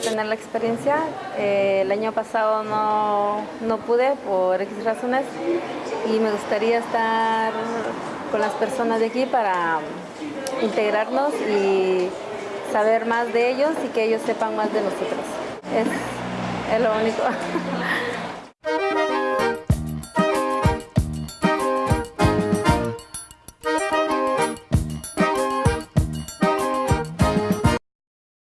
tener la experiencia. Eh, el año pasado no, no pude por X razones y me gustaría estar con las personas de aquí para integrarnos y saber más de ellos y que ellos sepan más de nosotros. Es, es lo único.